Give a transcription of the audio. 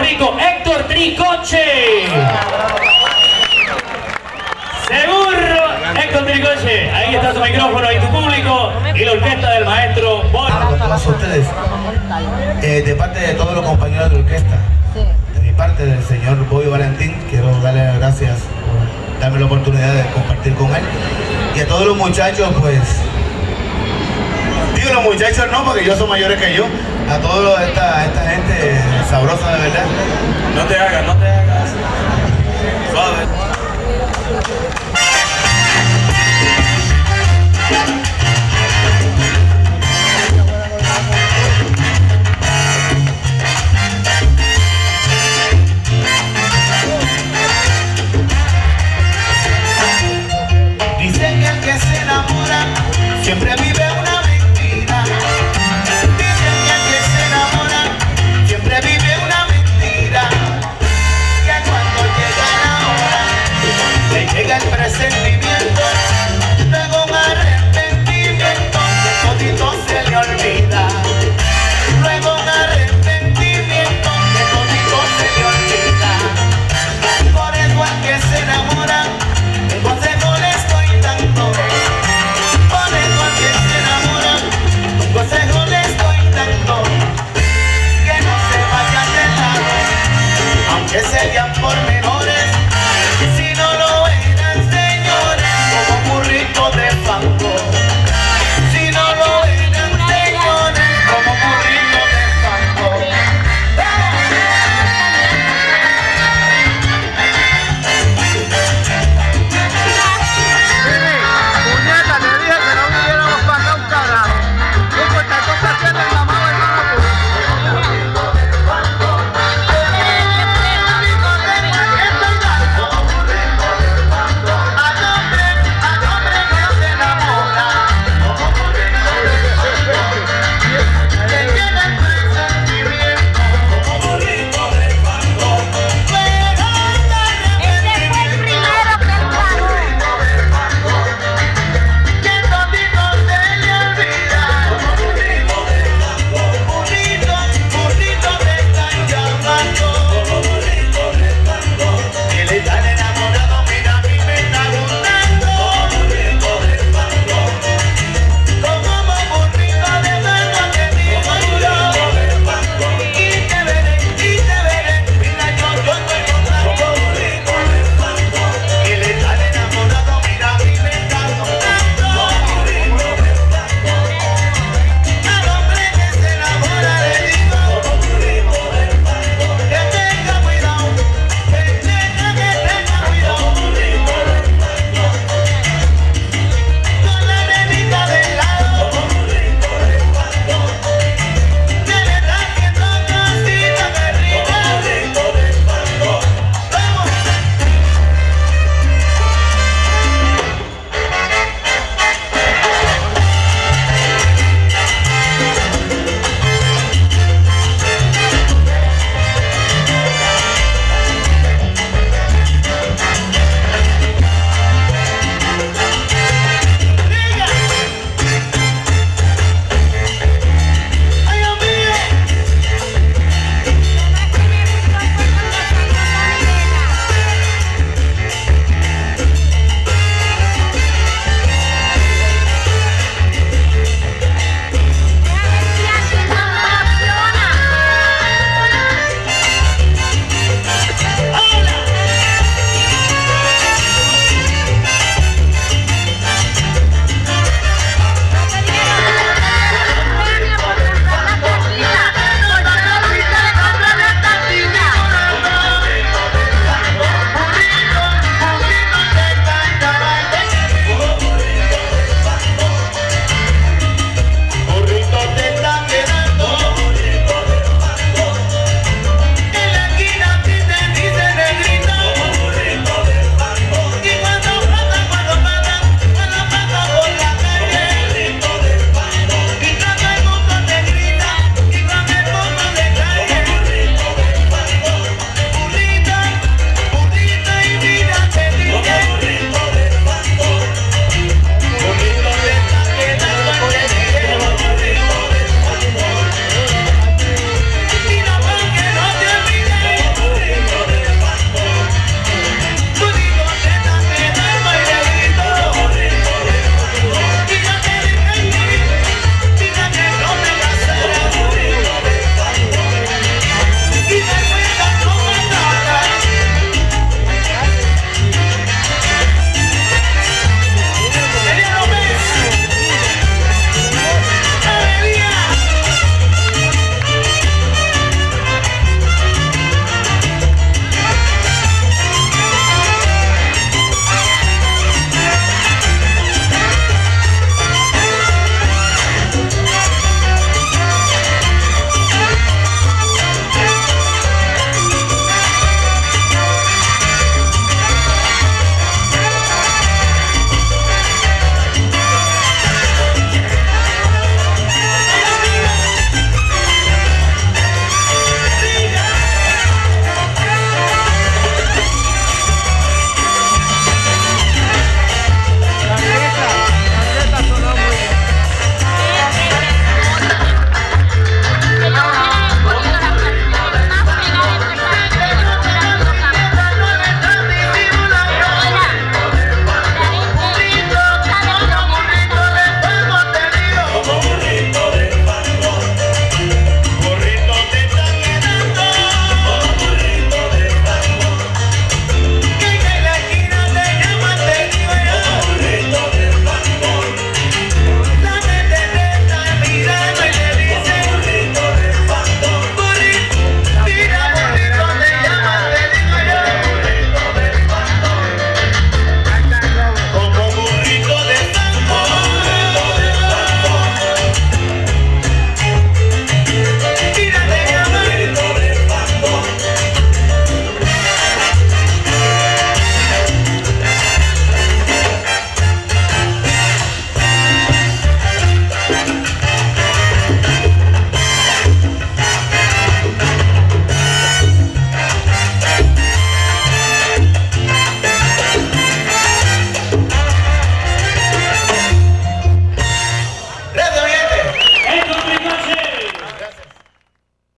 Rico, Héctor Tricoche. Seguro, Héctor Tricoche. Ahí está tu micrófono y tu público y la orquesta del maestro Bon. Todos ustedes, eh, de parte de todos los compañeros de orquesta, de mi parte, del señor Bobby Valentín, quiero darle las gracias por darme la oportunidad de compartir con él. Y a todos los muchachos, pues, digo los muchachos no, porque ellos son mayores que yo, a toda esta, esta gente sabrosa de verdad. No te hagas, no te hagas. Suave.